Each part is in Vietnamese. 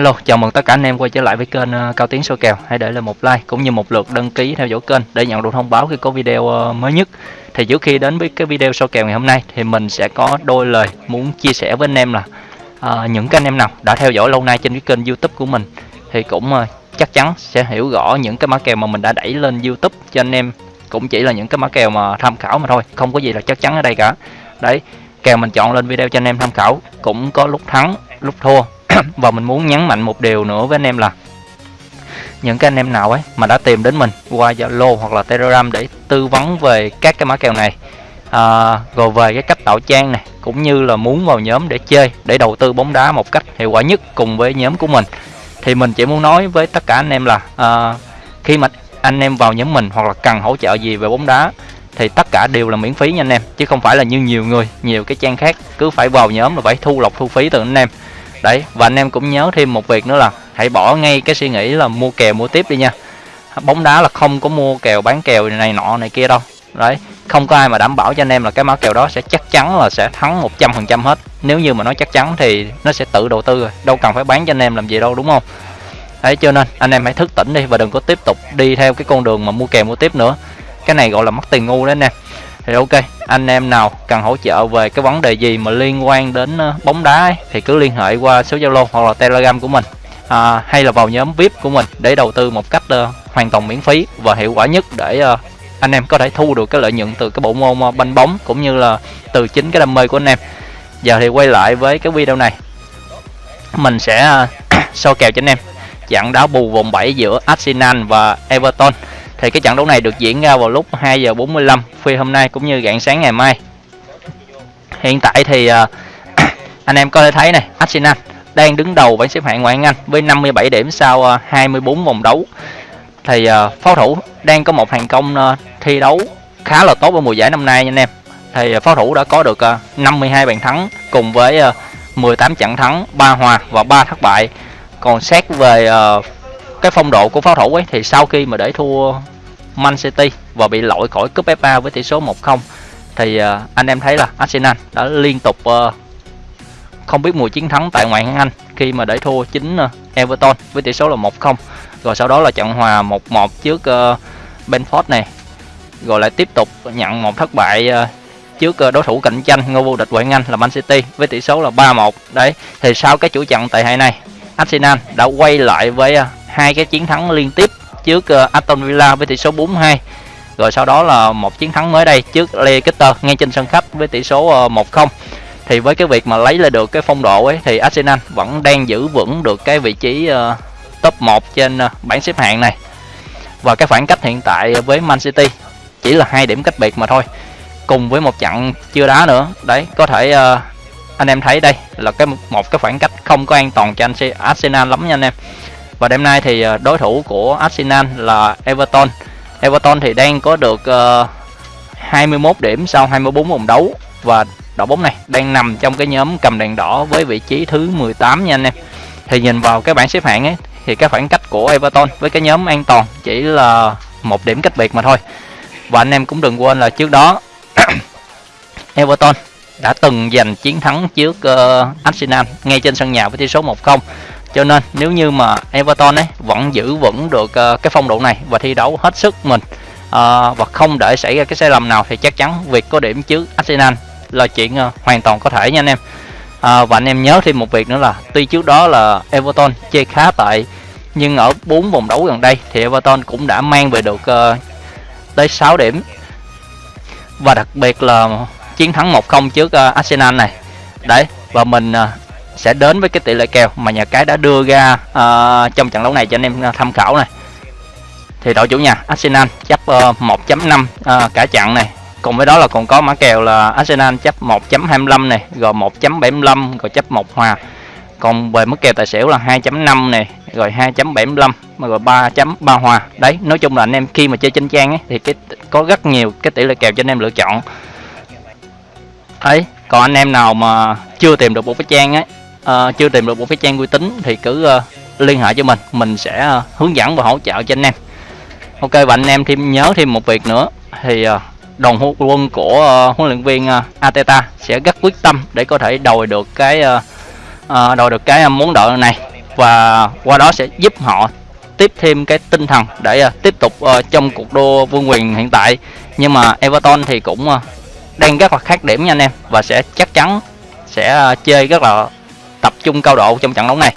Hello, chào mừng tất cả anh em quay trở lại với kênh ờ, Cao Tiến số kèo. Hãy để lại một like cũng như một lượt đăng ký theo dõi kênh để nhận được thông báo khi có video ờ, mới nhất. Thì trước khi đến với cái video số kèo ngày hôm nay thì mình sẽ có đôi lời muốn chia sẻ với anh em là uh, những cái anh em nào đã theo dõi lâu nay trên cái kênh YouTube của mình thì cũng uh, chắc chắn sẽ hiểu rõ những cái mã kèo mà mình đã đẩy lên YouTube cho anh em cũng chỉ là những cái mã kèo mà tham khảo mà thôi, không có gì là chắc chắn ở đây cả. Đấy, kèo mình chọn lên video cho anh em tham khảo cũng có lúc thắng, lúc thua Dạ, và mình muốn nhấn mạnh một điều nữa với anh em là những cái anh em nào ấy mà đã tìm đến mình qua Zalo hoặc là Telegram để tư vấn về các cái mã kèo này à, rồi về cái cách tạo trang này cũng như là muốn vào nhóm để chơi để đầu tư bóng đá một cách hiệu quả nhất cùng với nhóm của mình thì mình chỉ muốn nói với tất cả anh em là à, khi mà anh em vào nhóm mình hoặc là cần hỗ trợ gì về bóng đá thì tất cả đều là miễn phí nha anh em chứ không phải là như nhiều người nhiều cái trang khác cứ phải vào nhóm là phải thu lọc thu phí từ anh em đấy, và anh em cũng nhớ thêm một việc nữa là hãy bỏ ngay cái suy nghĩ là mua kèo mua tiếp đi nha. Bóng đá là không có mua kèo bán kèo này nọ này kia đâu. Đấy, không có ai mà đảm bảo cho anh em là cái mã kèo đó sẽ chắc chắn là sẽ thắng 100% hết. Nếu như mà nói chắc chắn thì nó sẽ tự đầu tư rồi, đâu cần phải bán cho anh em làm gì đâu, đúng không? Đấy, cho nên anh em hãy thức tỉnh đi và đừng có tiếp tục đi theo cái con đường mà mua kèo mua tiếp nữa. Cái này gọi là mất tiền ngu đấy anh em thì ok anh em nào cần hỗ trợ về cái vấn đề gì mà liên quan đến ờ, bóng đá ấy, thì cứ liên hệ qua số zalo hoặc là telegram của mình à, hay là vào nhóm vip của mình để đầu tư một cách uh, hoàn toàn miễn phí và hiệu quả nhất để uh, anh em có thể thu được cái lợi nhuận từ cái bộ môn uh, banh bóng cũng như là từ chính cái đam mê của anh em. Giờ thì quay lại với cái video này. Mình sẽ uh, so kèo cho anh em. Trận đá bù vòng 7 giữa Arsenal và Everton thì cái trận đấu này được diễn ra vào lúc 2 giờ 45 khuya hôm nay cũng như rạng sáng ngày mai. Hiện tại thì uh, anh em có thể thấy này Arsenal đang đứng đầu bảng xếp hạng ngoại hạng Anh với 57 điểm sau à, uh, 24 vòng đấu. Thì uh, pháo thủ đang có một thành công uh, thi đấu khá là tốt ở mùa giải năm nay nha anh em. Thì uh, pháo thủ đã có được uh, 52 bàn thắng cùng với uh, 18 trận thắng 3 hòa và 3 thất bại. Còn xét về uh, cái phong độ của pháo thủ ấy thì sau khi mà để thua Man City và bị loại khỏi cúp FA với tỷ số 1-0 thì uh, anh em thấy là Arsenal đã liên tục uh, không biết mùi chiến thắng tại ngoại hạng Anh khi mà để thua chính uh, Everton với tỷ số là 1-0 rồi sau đó là trận hòa 1-1 trước ờ, uh, Benford này. Rồi lại tiếp tục nhận một thất bại uh, trước đối thủ cạnh tranh ngôi vô địch ngoại hạng Anh là Man City với tỷ số là 3-1 đấy thì sau cái chủ trận tại hại này Arsenal đã quay lại với uh, hai cái chiến thắng liên tiếp trước uh, Aston Villa với tỷ số 4-2 rồi sau đó là một chiến thắng mới đây trước Leicester ngay trên sân khách với tỷ số ờ, uh, 1-0 thì với cái việc mà lấy lại được cái phong độ ấy thì Arsenal vẫn đang giữ vững được cái vị trí uh, top 1 trên uh, bảng xếp hạng này. Và cái khoảng cách hiện tại với Man City chỉ là hai điểm cách biệt mà thôi cùng với một trận chưa đá nữa. Đấy có thể uh, anh em thấy đây là cái một cái khoảng cách không có an toàn cho anh Arsenal lắm nha anh em và đêm nay thì ờ, đối thủ của Arsenal là Everton. Everton thì đang có được ờ, uh, 21 điểm sau 24 vòng đấu. Và đội bóng này đang nằm trong cái nhóm cầm đèn đỏ với vị trí thứ 18 nha anh em. Thì nhìn vào cái bảng xếp hạng ấy thì cái khoảng cách của Everton với cái nhóm an toàn chỉ là một điểm cách biệt mà thôi. Và anh em cũng đừng quên là trước đó Everton đã từng giành chiến thắng trước uh, Arsenal ngay trên sân nhà với tỷ số 1-0 cho nên nếu như mà Everton ấy vẫn giữ vững được uh, cái phong độ này và thi đấu hết sức mình uh, và không để xảy ra cái sai lầm nào thì chắc chắn việc có điểm trước Arsenal là chuyện uh, hoàn toàn có thể nha anh em. Uh, và anh em nhớ thêm một việc nữa là tuy trước đó là Everton chơi khá tệ nhưng ở bốn vòng đấu gần đây thì Everton cũng đã mang về được uh, tới 6 điểm. Và đặc biệt là chiến thắng 1-0 trước uh, Arsenal này. Đấy và mình uh, sẽ đến với cái tỷ lệ kèo mà nhà cái đã đưa ra uh, trong trận đấu này cho anh em ờ, tham khảo này. Thì đội chủ nhà Arsenal chấp uh, 1.5 uh, cả trận này. Cùng với đó là còn có mã kèo là Arsenal chấp 1.25 này rồi 1.75 rồi chấp một hòa. Còn về mức kèo tài xỉu là 2.5 này rồi 2.75 rồi 3.3 hòa. Đấy nói chung là anh em khi mà chơi trên trang ấy thì cái có rất nhiều cái tỷ lệ kèo cho anh em lựa chọn. Ấy còn anh em nào mà chưa tìm được một cái trang ấy uh, chưa tìm được một cái trang uy tín thì cứ uh, liên hệ cho mình. Mình sẽ uh, hướng dẫn và hỗ trợ cho anh em. Ok và anh em thêm nhớ thêm một việc nữa. Thì uh, đoàn quân của uh, huấn luyện viên uh, Ateta sẽ rất quyết tâm để có thể đòi được cái uh, uh, đòi được cái món nợ này. Và qua đó sẽ giúp họ tiếp thêm cái tinh thần để uh, tiếp tục uh, trong cuộc đua vương quyền hiện tại. Nhưng mà Everton thì cũng uh, đang rất là khác điểm nha anh em. Và sẽ chắc chắn sẽ uh, chơi rất là tập trung cao độ trong trận đấu này.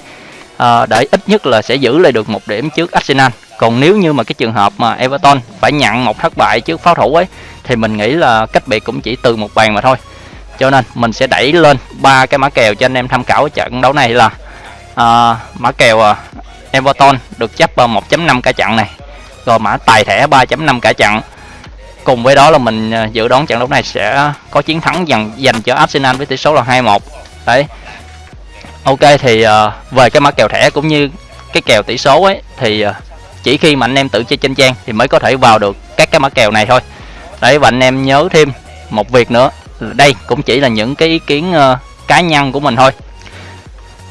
À, để ít nhất là sẽ giữ lại được một điểm trước Arsenal. Còn nếu như mà cái trường hợp mà Everton phải nhận một thất bại trước pháo thủ ấy thì mình nghĩ là cách biệt cũng chỉ từ một bàn mà thôi. Cho nên mình sẽ đẩy lên ba cái mã kèo cho anh em tham khảo ở trận đấu này là à, mã kèo ờ, Everton được chấp vào 1.5 cả trận này rồi mã tài thẻ 3.5 cả trận. Cùng với đó là mình dự đoán trận đấu này sẽ có chiến thắng dành dành cho Arsenal với tỷ số là 2-1 đấy ok thì uh, về cái mã kèo thẻ cũng như cái kèo tỷ số ấy thì uh, chỉ khi mà anh em tự chơi trên trang thì mới có thể vào được các cái mã kèo này thôi. Đấy và anh em nhớ thêm một việc nữa đây cũng chỉ là những cái ý kiến uh, cá nhân của mình thôi.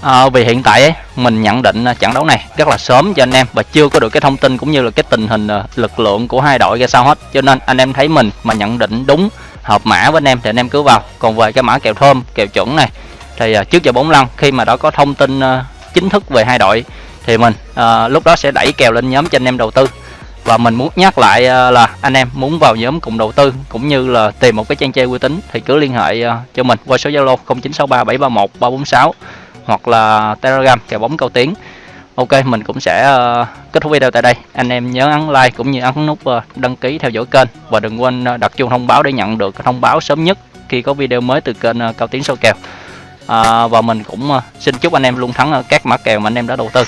À, vì hiện tại ấy, mình nhận định trận đấu này rất là sớm cho anh em và chưa có được cái thông tin cũng như là cái tình hình lực lượng của hai đội ra sao hết. Cho nên anh em thấy mình mà nhận định đúng hợp mã với anh em thì anh em cứ vào. Còn về cái mã kèo thơm kèo chuẩn này thì uh, trước giờ 45 khi mà đã có thông tin uh, chính thức về hai đội thì mình uh, lúc đó sẽ đẩy kèo lên nhóm cho anh em đầu tư. Và mình muốn nhắc lại uh, là anh em muốn vào nhóm cùng đầu tư cũng như là tìm một cái trang chơi uy tín thì cứ liên hệ uh, cho mình qua số Zalo 0963 346 hoặc là Telegram kèo bóng cao tiếng Ok mình cũng sẽ uh, kết thúc video tại đây. Anh em nhớ ấn like cũng như ấn nút uh, đăng ký theo dõi kênh. Và đừng quên uh, đặt chuông thông báo để nhận được thông báo sớm nhất khi có video mới từ kênh uh, cao tiến sâu kèo à, và mình cũng à, xin chúc anh em luôn thắng ở các mã kèo mà anh em đã đầu tư.